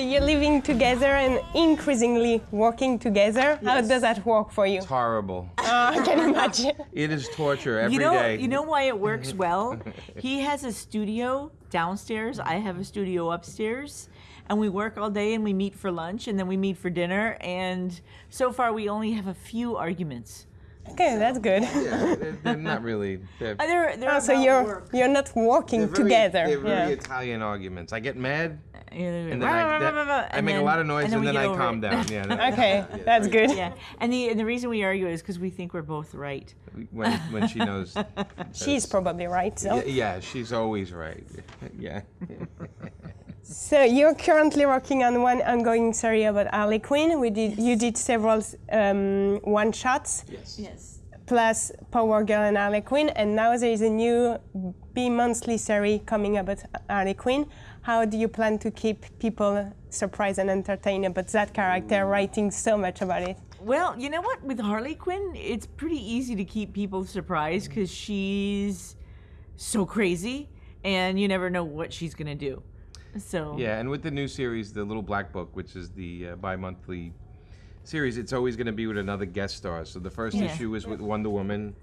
you're living together and increasingly working together. How does that work for you? It's horrible. Uh, I can imagine. It is torture every you day. you know why it works well. he has a studio downstairs. I have a studio upstairs, and we work all day, and we meet for lunch, and then we meet for dinner. And so far, we only have a few arguments. Okay, that's good. Yeah, they're, they're not really. They're, Uh, They're, they're Oh, so you're work. you're not working they're very, together. They're very yeah. Italian arguments. I get mad, And and then I, that- I make a lot of noise, and, we then I calm it. down. Yeah. that- Okay, that's good. yeah, and the and the reason we argue is because we think we're both right. When when she knows. She's probably right. So. Yeah, yeah, she's always right. Yeah. So you're currently working on one ongoing series about Harley Quinn. We did you did several um, one shots Yes. Yes. plus Power Girl and Harley Quinn, and now there is a new bi-monthly series coming about Harley Quinn. How do you plan to keep people surprised and entertained about that character, writing so much about it? Well, you know what? With Harley Quinn, it's pretty easy to keep people surprised because she's so crazy, and you never know what she's gonna do. So Yeah, and with the new series, the Little Black Book, which is the uh, bi-monthly series, it's always going to be with another guest star. So the first Yeah. issue is with Wonder Woman,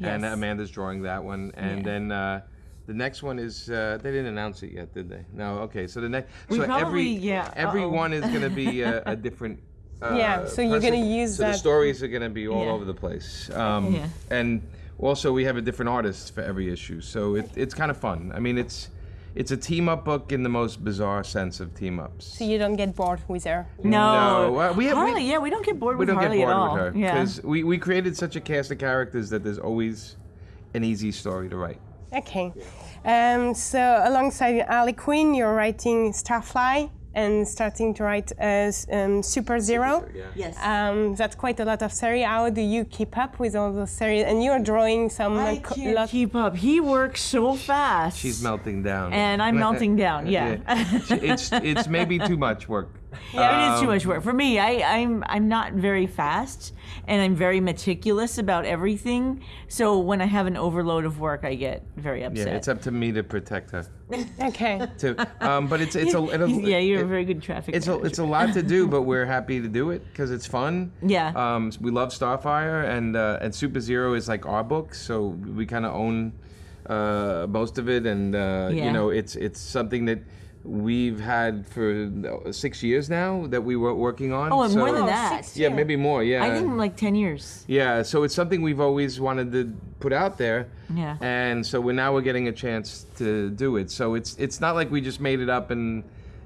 and Amanda's drawing that one, and Yeah. then uh, the next one is uh, they didn't announce it yet, did they? No. Okay, so the next We so probably- every yeah, every one is going to be a, a different. Uh, Yeah, so you're gonna use so the stories are going to be all Yeah. over the place. Um, Yeah. And also we have a different artist for every issue, so it, it's kind of fun. I mean, it's it's a team up book in the most bizarre sense of team ups. So you don't get bored with her. no, No, uh, we have- we- Harley. yeah, we don't get bored we with don't Harley get bored at all. with her yeah. because we, we created such a cast of characters that there's always an easy story to write. Okay. Um, so alongside Harley Quinn, you're writing Starfire and starting to write as um, Super Zero. Yes. Um, that's quite a lot of series. How do you keep up with all those series? And you're drawing some I like, can't lot. keep up. He works so fast. She's melting down. And I'm melting down, yeah. it's it's maybe too much work. It is too much work for me. I, I'm I'm not very fast, and I'm very meticulous about everything. So when I have an overload of work, I get very upset. Yeah, upset. it's up to me to protect her. Okay. To, um, but it's it's a it'll, yeah, you're a very good traffic. It's a, it's a lot to do, but we're happy to do it because it's fun. Yeah. Um, we love Starfire, and uh, and Super Zero is like our book, so we kind of own uh, most of it, and uh, Yeah. you know, it's it's something that we've had for six years now that we were working on. oh, and more than Oh, that. six Yeah, years. maybe more. Yeah. I think like ten years. Yeah, so it's something we've always wanted to put out there. Yeah. And so we're now we're getting a chance to do it. So it's it's not like we just made it up and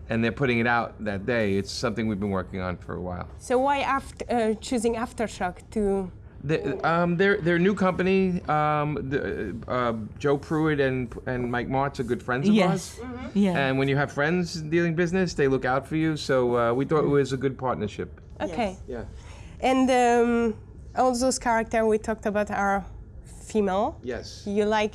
and they're putting it out that day. It's something we've been working on for a while. So why after, uh, choosing Aftershock to? The, um, they're they're a new company. Um, the, uh, Joe Pruett and and Mike Marts are good friends of Yes. ours. Yeah. And when you have friends dealing business, they look out for you. So uh, we thought it was a good partnership. Okay. Yeah. And um, all those characters we talked about are female. Yes. You like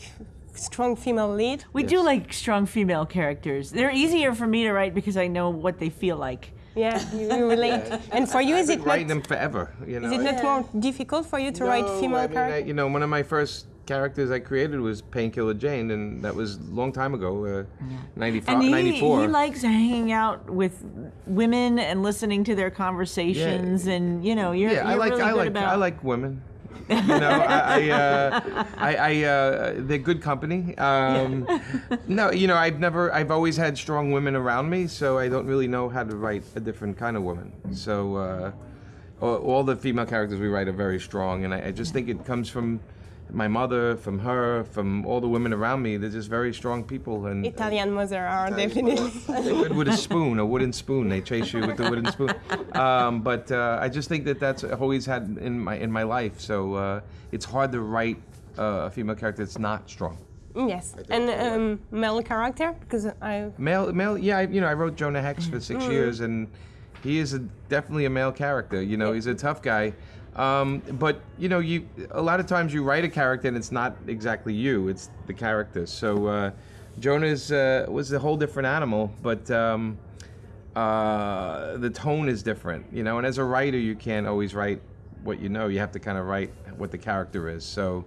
strong female lead. we do like strong female characters. They're easier for me to write because I know what they feel like. Yeah, you, you relate. And for you, I've is been it writing not? them forever. You know. Is it not more difficult for you to write female I mean, I- characters? you know, one of my first characters I created was Painkiller Jane, and that was a long time ago, uh, 95, And he, 94. he likes hanging out with women and listening to their conversations, and you know, you're, yeah, you're like really I good like about. I like women. You know, I, I, uh, I, I uh, they're good company. Um, no, you know, I've never, I've always had strong women around me, so I don't really know how to write a different kind of woman. So uh, all, the female characters we write are very strong, and I, I just think it comes from my mother, from her, from all the women around me. They're just very strong people, and Italian mother are definitely. with, with a spoon, a wooden spoon. They chase you with the wooden spoon. Um, but uh, I just think that that's always had in my in my life. So uh, it's hard to write uh, a female character that's not strong. yes, and um, male character because I. Male, male. Yeah, I, you know, I wrote Jonah Hex for six years, and he is a, definitely a male character. You know, he's a tough guy. Um, but you know, you a lot of times you write a character and it's not exactly you; it's the character. So uh, Jonah's uh, was a whole different animal, but um, uh, the tone is different. You know, and as a writer, you can't always write what you know. You have to kind of write what the character is. So.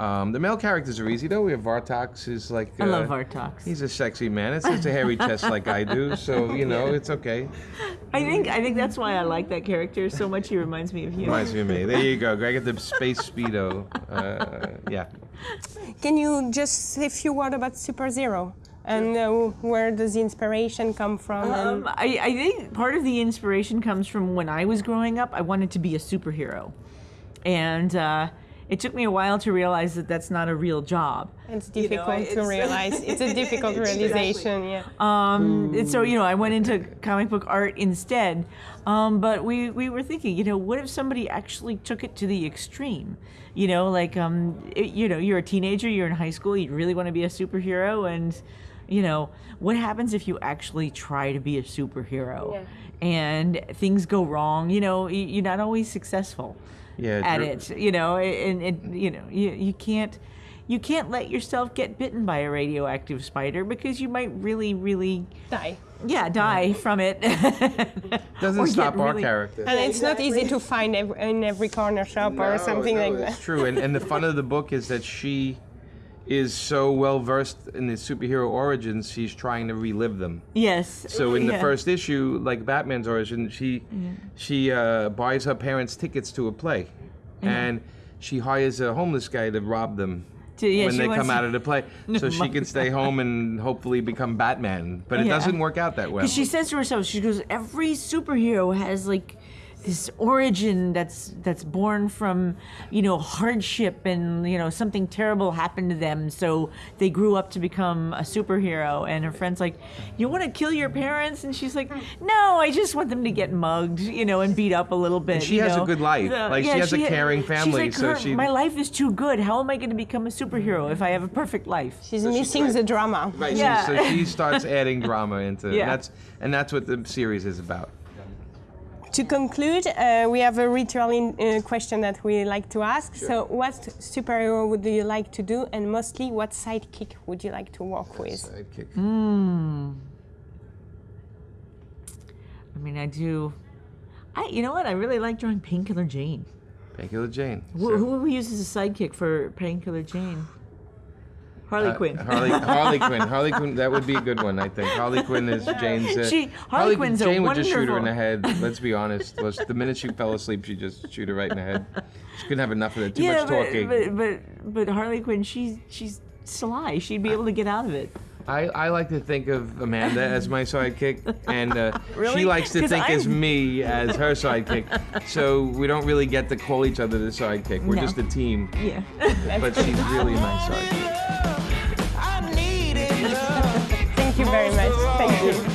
Um, the male characters are easy though. We have Vartox, is like I love uh, Vartox. He's a sexy man. It's just a hairy chest like I do, so you know it's okay. I think I think that's why I like that character so much. He reminds me of you. Reminds me of me. There you go. Greg at the space speedo. Uh, yeah. Can you just say a few words about Super Zero and uh, where does the inspiration come from? Um, I, I think part of the inspiration comes from when I was growing up. I wanted to be a superhero, and uh, it took me a while to realize that that's not a real job. It's You know, difficult to realize. It's a difficult realization. Yeah. Um, and so you know, I went into comic book art instead. Um, but we we were thinking, you know, what if somebody actually took it to the extreme? You know, like um, it- you know, you're a teenager, you're in high school, you really want to be a superhero, and you know, what happens if you actually try to be a superhero Yeah. and things go wrong? You know, you're not always successful Yeah. at it. You know, and, and you know, you, you can't you can't let yourself get bitten by a radioactive spider because you might really, really, Die. yeah, die from it. Doesn't stop our really- characters. And it's not easy to find in every corner shop or something no, like that. It's true, and, and the fun of the book is that she is so well versed in the superhero origins. She's trying to relive them. Yes. So in the yeah. first issue, like Batman's origin, she she uh, buys her parents tickets to a play, and she hires a homeless guy to rob them. To- yeah, when they come out of the play, so she can stay home and hopefully become Batman. But it Yeah. doesn't work out that well. Because she says to herself, she goes, every superhero has like this origin that's that's born from you know hardship and you know something terrible happened to them so they grew up to become a superhero and her friend's like you want to kill your parents and she's like no i just want them to get mugged you know and beat up a little bit she you has a know? good life. Like, she has a ha- caring she's family, like, so "Her- she- my life is too good how am i going to become a superhero if i have a perfect life She's missing the drama. Right. Yeah. So she starts adding drama into Yeah. and that's and that's what the series is about. To conclude, uh, we have a returning uh, question that we like to ask. So, what superhero would you like to do, and mostly, what sidekick would you like to work with? Sidekick. i mean i do i you know what i really like drawing painkiller jane Painkiller Jane. Who, So- who would we use as a sidekick for Painkiller Jane? Harley Uh, Quinn. Harley, Harley Quinn. Harley Quinn. That would be a good one, I think. Harley Quinn is Jane's. Uh, She- Harley Quinn's a Jane would just shoot her in the head. Let's be honest. Was the minute she fell asleep, she just shoot her right in the head. She couldn't have enough of it. Too yeah, much but, talking. but but but Harley Quinn, she's she's sly. She'd be able to get out of it. I, I like to think of Amanda as my sidekick, and uh, Really? she likes to think as me as her sidekick. So we don't really get to call each other the sidekick. We're No. just a team. Yeah. But she's really my sidekick. Very much. Thank you.